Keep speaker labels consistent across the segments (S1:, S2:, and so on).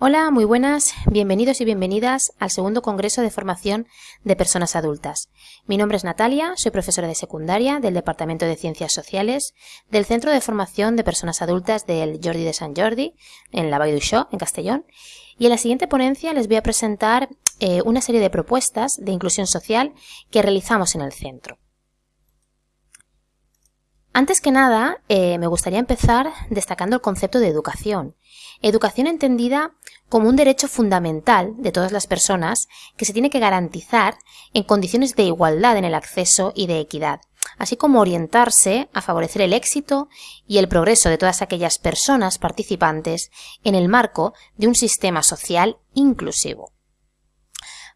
S1: Hola, muy buenas, bienvenidos y bienvenidas al segundo Congreso de Formación de Personas Adultas. Mi nombre es Natalia, soy profesora de secundaria del Departamento de Ciencias Sociales del Centro de Formación de Personas Adultas del Jordi de Sant Jordi, en la Vall d'Uixó, en Castellón. Y en la siguiente ponencia les voy a presentar eh, una serie de propuestas de inclusión social que realizamos en el centro. Antes que nada, eh, me gustaría empezar destacando el concepto de educación. Educación entendida como un derecho fundamental de todas las personas que se tiene que garantizar en condiciones de igualdad en el acceso y de equidad, así como orientarse a favorecer el éxito y el progreso de todas aquellas personas participantes en el marco de un sistema social inclusivo.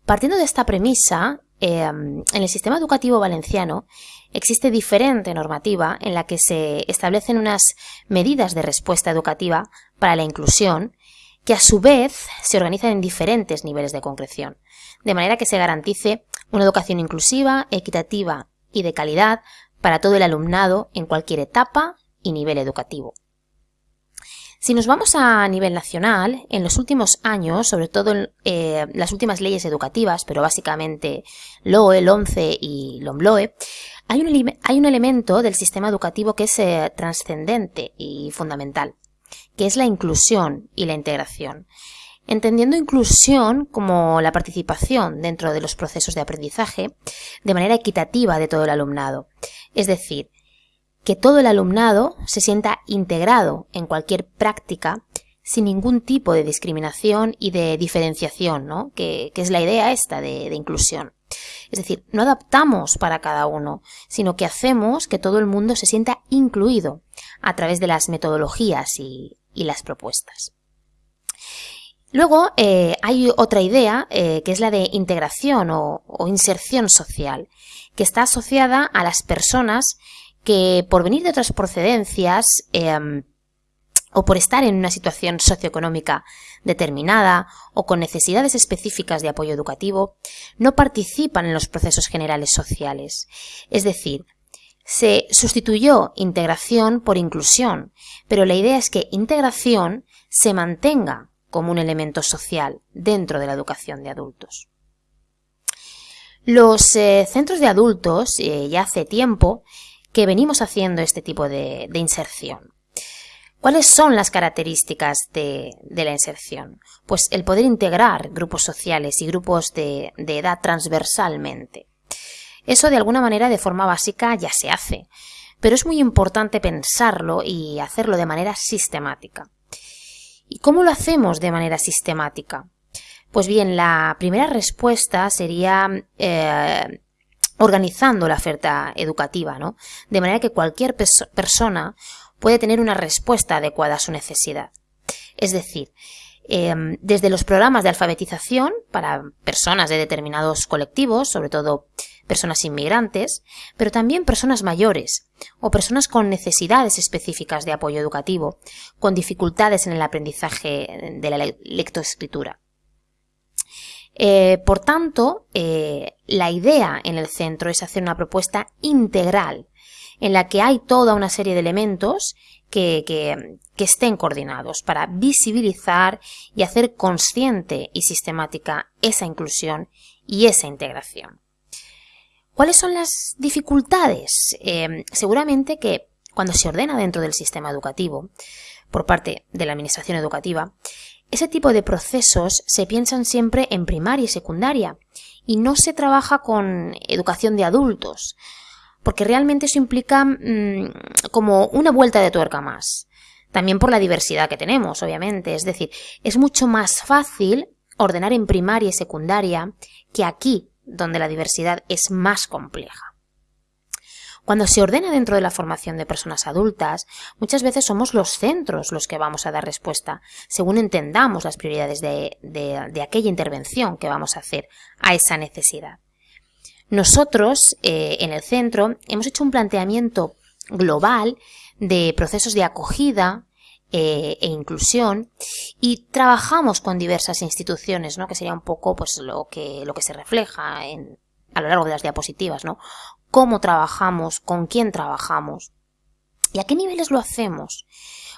S1: Partiendo de esta premisa, Em, en el sistema educativo valenciano existe diferente normativa en la que se establecen unas medidas de respuesta educativa para la inclusión que a su vez se organizan en diferentes niveles de concreción, de manera que se garantice una educación inclusiva, equitativa y de calidad para todo el alumnado en cualquier etapa y nivel educativo. Si nos vamos a nivel nacional, en los últimos años, sobre todo en eh, las últimas leyes educativas, pero básicamente LOE, LONCE y LOMLOE, hay un, hay un elemento del sistema educativo que es eh, trascendente y fundamental, que es la inclusión y la integración. Entendiendo inclusión como la participación dentro de los procesos de aprendizaje de manera equitativa de todo el alumnado. Es decir, que todo el alumnado se sienta integrado en cualquier práctica sin ningún tipo de discriminación y de diferenciación, ¿no? que, es la idea esta de, inclusión. Es decir, no adaptamos para cada uno, sino que hacemos que todo el mundo se sienta incluido a través de las metodologías y, las propuestas. Luego eh, hay otra idea eh, que es la de integración o inserción social, que está asociada a las personas que por venir de otras procedencias em, o por estar en una situación socioeconómica determinada o con necesidades específicas de apoyo educativo, no participan en los procesos generales sociales. Es decir, se sustituyó integración por inclusión, pero la idea es que integración se mantenga como un elemento social dentro de la educación de adultos. Los eh, centros de adultos, eh, ya hace tiempo, que venimos haciendo este tipo de, inserción. ¿Cuáles son las características de, la inserción? Pues el poder integrar grupos sociales y grupos de, edad transversalmente. Eso de alguna manera de forma básica ya se hace, pero es muy importante pensarlo y hacerlo de manera sistemática. ¿Y cómo lo hacemos de manera sistemática? Pues bien, la primera respuesta sería eh, organizando la oferta educativa, ¿no? De manera que cualquier persona puede tener una respuesta adecuada a su necesidad. Es decir, em, desde los programas de alfabetización para personas de determinados colectivos, sobre todo personas inmigrantes, pero también personas mayores o personas con necesidades específicas de apoyo educativo, con dificultades en el aprendizaje de la lectoescritura. Eh, por tanto, eh, la idea en el centro es hacer una propuesta integral en la que hay toda una serie de elementos que, estén coordinados para visibilizar y hacer consciente y sistemática esa inclusión y esa integración. ¿Cuáles son las dificultades? Eh, seguramente que cuando se ordena dentro del sistema educativo, por parte de la Administración Educativa, ese tipo de procesos se piensan siempre en primaria y secundaria y no se trabaja con educación de adultos, porque realmente eso implica mm, como una vuelta de tuerca más. También por la diversidad que tenemos, obviamente. Es decir, es mucho más fácil ordenar en primaria y secundaria que aquí, donde la diversidad es más compleja. Cuando se ordena dentro de la formación de personas adultas, muchas veces somos los centros los que vamos a dar respuesta, según entendamos las prioridades de, aquella intervención que vamos a hacer a esa necesidad. Nosotros, eh, en el centro, hemos hecho un planteamiento global de procesos de acogida, eh, e inclusión y trabajamos con diversas instituciones, ¿no? que sería un poco pues lo que, lo que se refleja a lo largo de las diapositivas, ¿no? Cómo trabajamos, con quién trabajamos y a qué niveles lo hacemos.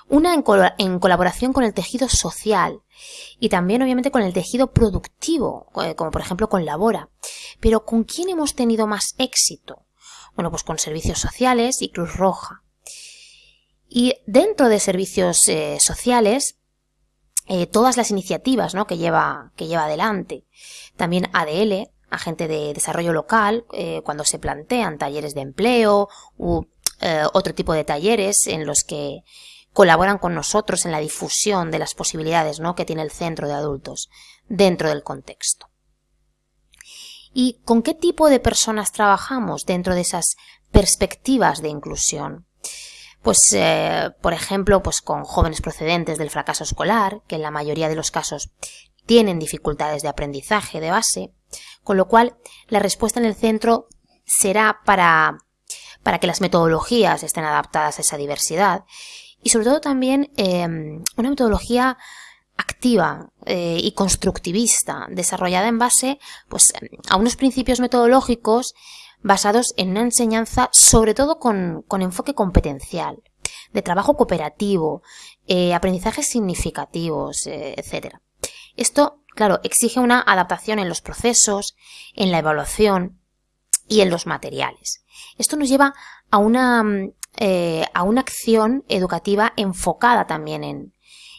S1: una en, colaboración con el tejido social y también obviamente con el tejido productivo, eh, como por ejemplo con Labora. Pero ¿con quién hemos tenido más éxito? Bueno, pues con servicios sociales y Cruz Roja. Y dentro de servicios eh, sociales, eh, todas las iniciativas ¿no? que, lleva, que lleva adelante. También ADL, agente de desarrollo local, cuando se plantean talleres de empleo u otro tipo de talleres en los que colaboran con nosotros en la difusión de las posibilidades ¿no? que tiene el centro de adultos dentro del contexto. ¿Y con qué tipo de personas trabajamos dentro de esas perspectivas de inclusión? Pues, eh, por ejemplo, pues con jóvenes procedentes del fracaso escolar, que en la mayoría de los casos tienen dificultades de aprendizaje de base, con lo cual la respuesta en el centro será para, para que las metodologías estén adaptadas a esa diversidad y sobre todo también em, una metodología activa eh, y constructivista, desarrollada en base pues, a unos principios metodológicos basados en una enseñanza sobre todo con, enfoque competencial, de trabajo cooperativo, eh, aprendizajes significativos, eh, etc. Esto, claro, exige una adaptación en los procesos, en la evaluación y en los materiales. Esto nos lleva a una eh, a una acción educativa enfocada también en,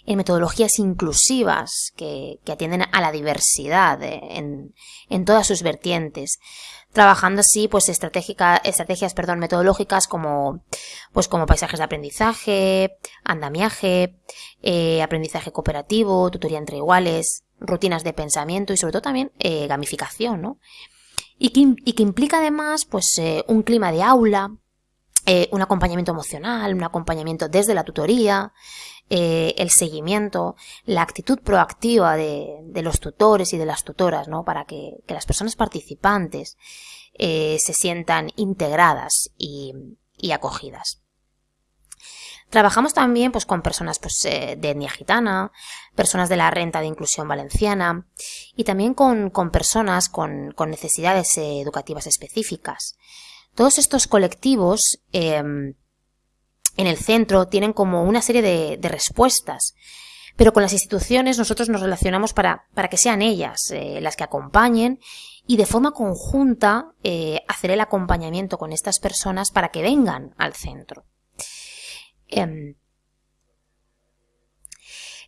S1: metodologías inclusivas que, atienden a la diversidad eh, en, todas sus vertientes, trabajando así pues estrategias perdón, metodológicas como, pues, como paisajes de aprendizaje, andamiaje, eh, aprendizaje cooperativo, tutoría entre iguales, rutinas de pensamiento y sobre todo también gamificación, ¿no? Y que, y que, implica además pues un clima de aula, eh, un acompañamiento emocional, un acompañamiento desde la tutoría, eh, el seguimiento, la actitud proactiva de, los tutores y de las tutoras, ¿no? Para que, las personas participantes eh, se sientan integradas y, acogidas. Trabajamos también pues, con personas pues, de etnia gitana, personas de la renta de inclusión valenciana y también con, personas con necesidades educativas específicas. Todos estos colectivos em, en el centro tienen como una serie de, respuestas, pero con las instituciones nosotros nos relacionamos para, que sean ellas eh, las que acompañen y de forma conjunta eh, hacer el acompañamiento con estas personas para que vengan al centro. Em,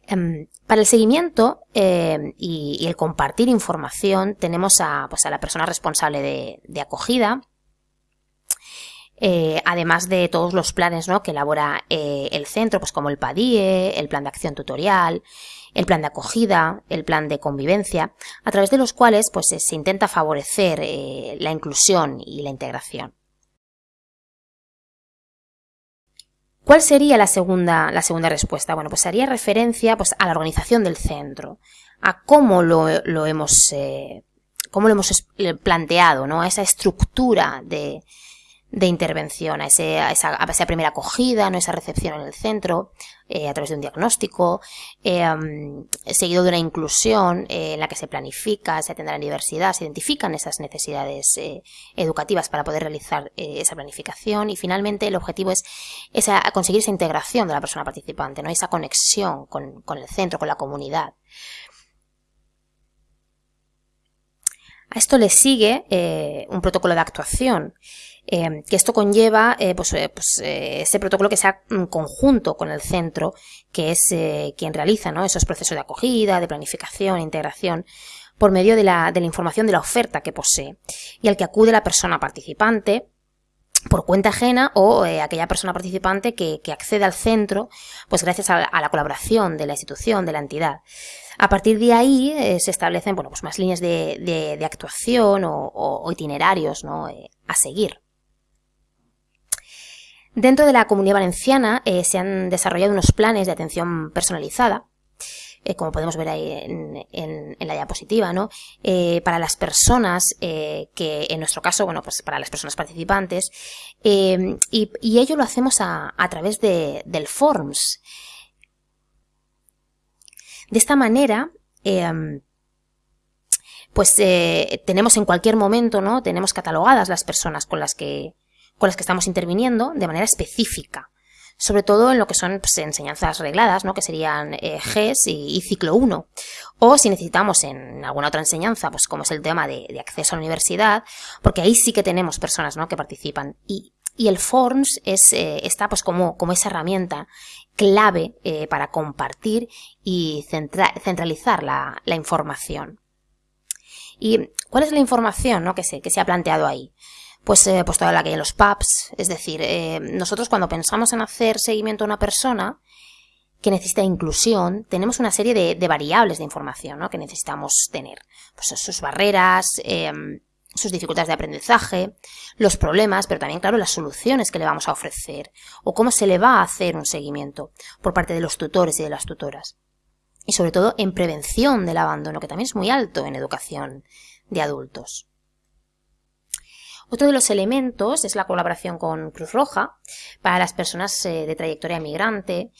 S1: em, para el seguimiento y, el compartir información tenemos a, pues, la persona responsable de acogida, eh, además de todos los planes que elabora eh, el centro, pues como el PADIE, el plan de acción tutorial, el plan de acogida, el plan de convivencia, a través de los cuales pues, se intenta favorecer eh, la inclusión y la integración. ¿Cuál sería la segunda, la segunda respuesta? Bueno, pues haría referencia pues, a la organización del centro, a cómo lo, hemos, cómo lo hemos planteado, ¿no? a esa estructura de, de intervención, a, esa, primera acogida, ¿no? esa recepción en el centro, eh, a través de un diagnóstico, eh, seguido de una inclusión eh, en la que se planifica, se atiende a la diversidad, se identifican esas necesidades educativas para poder realizar esa planificación y finalmente el objetivo es esa, conseguir esa integración de la persona participante, ¿no? esa conexión con, con el centro, con la comunidad. A esto le sigue un protocolo de actuación Em, que esto conlleva eh, pues, eh, pues eh, ese protocolo que sea en conjunto con el centro, que es quien realiza ¿no? esos procesos de acogida, de planificación, integración, por medio de la, de la información de la oferta que posee, y al que acude la persona participante, por cuenta ajena o aquella persona participante que, accede al centro, pues gracias a, la colaboración de la institución, de la entidad. A partir de ahí se establecen bueno, pues más líneas de, actuación o, itinerarios a seguir. Dentro de la comunidad valenciana eh, se han desarrollado unos planes de atención personalizada, eh, como podemos ver ahí en, la diapositiva, ¿no? Eh, para las personas que, en nuestro caso, bueno, pues para las personas participantes, y, ello lo hacemos a, través de, del Forms. De esta manera, pues tenemos en cualquier momento, ¿no? Tenemos catalogadas las personas con las que con las que estamos interviniendo de manera específica sobre todo en lo que son pues, enseñanzas regladas, ¿no? que serían eh, GES y, ciclo 1. O si necesitamos en alguna otra enseñanza, pues como es el tema de, acceso a la universidad, porque ahí sí que tenemos personas ¿no? que participan. Y, el Forms es, eh, está pues como, como esa herramienta clave eh, para compartir y centralizar la, información. ¿Y cuál es la información ¿no? que, se, que se ha planteado ahí? Pues, eh, pues toda la que en los pubs. Es decir, eh, nosotros cuando pensamos en hacer seguimiento a una persona que necesita inclusión, tenemos una serie de, variables de información ¿no? que necesitamos tener. Pues sus barreras, em, sus dificultades de aprendizaje, los problemas, pero también, claro, las soluciones que le vamos a ofrecer o cómo se le va a hacer un seguimiento por parte de los tutores y de las tutoras. Y sobre todo en prevención del abandono, que también es muy alto en educación de adultos. Otro de los elementos es la colaboración con Cruz Roja para las personas eh, de trayectoria migrante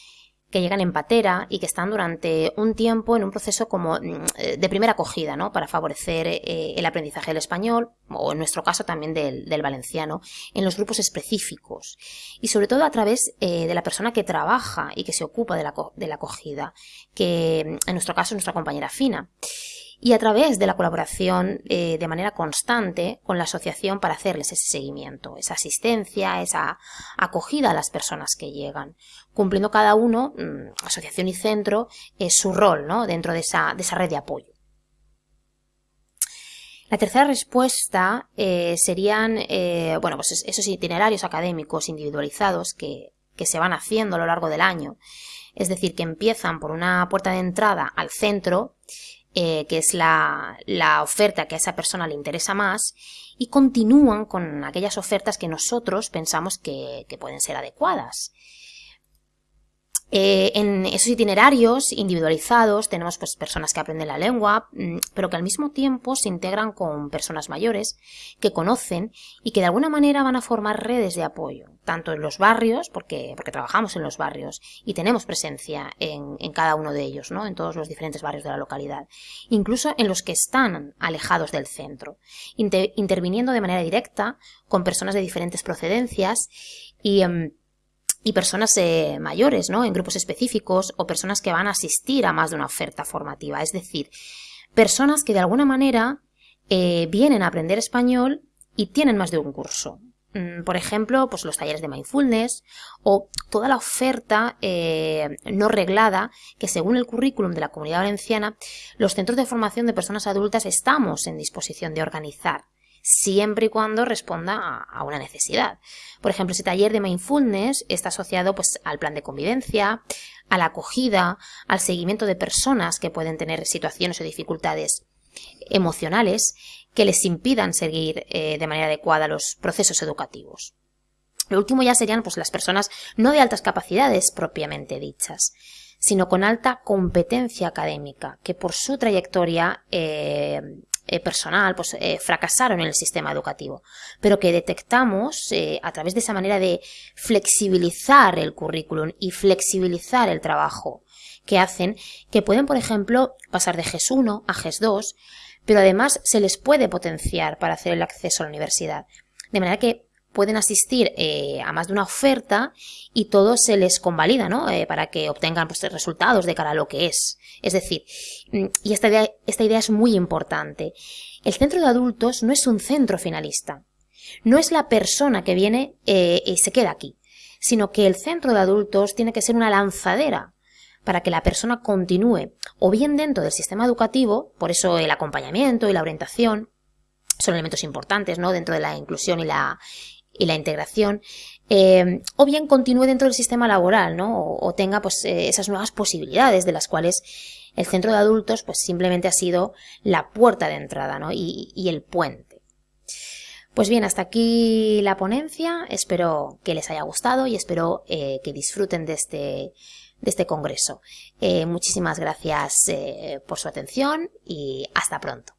S1: que llegan en patera y que están durante un tiempo en un proceso como mm, eh, de primera acogida, ¿no? Para favorecer eh, el aprendizaje del español, o en nuestro caso también del, valenciano, en los grupos específicos. Y sobre todo a través de la persona que trabaja y que se ocupa de la, de la acogida, que en nuestro caso es nuestra compañera Fina y a través de la colaboración eh, de manera constante con la asociación para hacerles ese seguimiento, esa asistencia, esa acogida a las personas que llegan, cumpliendo cada uno, mm, asociación y centro, eh, su rol ¿no? dentro de esa, de esa red de apoyo. La tercera respuesta eh, serían bueno, pues esos itinerarios académicos individualizados que, que se van haciendo a lo largo del año. Es decir, que empiezan por una puerta de entrada al centro eh, que es la, oferta que a esa persona le interesa más, y continúan con aquellas ofertas que nosotros pensamos que pueden ser adecuadas. Eh, en esos itinerarios individualizados tenemos pues, personas que aprenden la lengua, mm, pero que al mismo tiempo se integran con personas mayores que conocen y que de alguna manera van a formar redes de apoyo, tanto en los barrios, porque, porque trabajamos en los barrios y tenemos presencia en, cada uno de ellos, ¿no? en todos los diferentes barrios de la localidad, incluso en los que están alejados del centro, interviniendo de manera directa con personas de diferentes procedencias y... Em, y personas eh, mayores, ¿no? En grupos específicos o personas que van a asistir a más de una oferta formativa. Es decir, personas que de alguna manera eh, vienen a aprender español y tienen más de un curso. Mm, por ejemplo, pues los talleres de mindfulness o toda la oferta eh, no reglada que según el currículum de la comunidad valenciana, los centros de formación de personas adultas estamos en disposición de organizar siempre y cuando responda a, una necesidad. Por ejemplo, ese taller de mindfulness está asociado pues, al plan de convivencia, a la acogida, al seguimiento de personas que pueden tener situaciones o dificultades emocionales que les impidan seguir eh, de manera adecuada los procesos educativos. Lo último ya serían pues, las personas no de altas capacidades propiamente dichas, sino con alta competencia académica, que por su trayectoria eh, eh, personal pues, eh, fracasaron en el sistema educativo, pero que detectamos eh, a través de esa manera de flexibilizar el currículum y flexibilizar el trabajo que hacen, que pueden, por ejemplo, pasar de GES 1 a GES 2, pero además se les puede potenciar para hacer el acceso a la universidad. De manera que pueden asistir eh, a más de una oferta y todo se les convalida, ¿no? Eh, para que obtengan pues, resultados de cara a lo que es. Es decir, mm, y esta idea, esta idea es muy importante. El centro de adultos no es un centro finalista. No es la persona que viene eh, y se queda aquí, sino que el centro de adultos tiene que ser una lanzadera para que la persona continúe o bien dentro del sistema educativo, por eso el acompañamiento y la orientación son elementos importantes, ¿no? Dentro de la inclusión y la, y la integración, eh, o bien continúe dentro del sistema laboral, ¿no? O, tenga pues eh, esas nuevas posibilidades de las cuales el centro de adultos pues simplemente ha sido la puerta de entrada, ¿no? Y, el puente. Pues bien, hasta aquí la ponencia. Espero que les haya gustado y espero eh, que disfruten de este, de este congreso. muchísimas gracias por su atención y hasta pronto.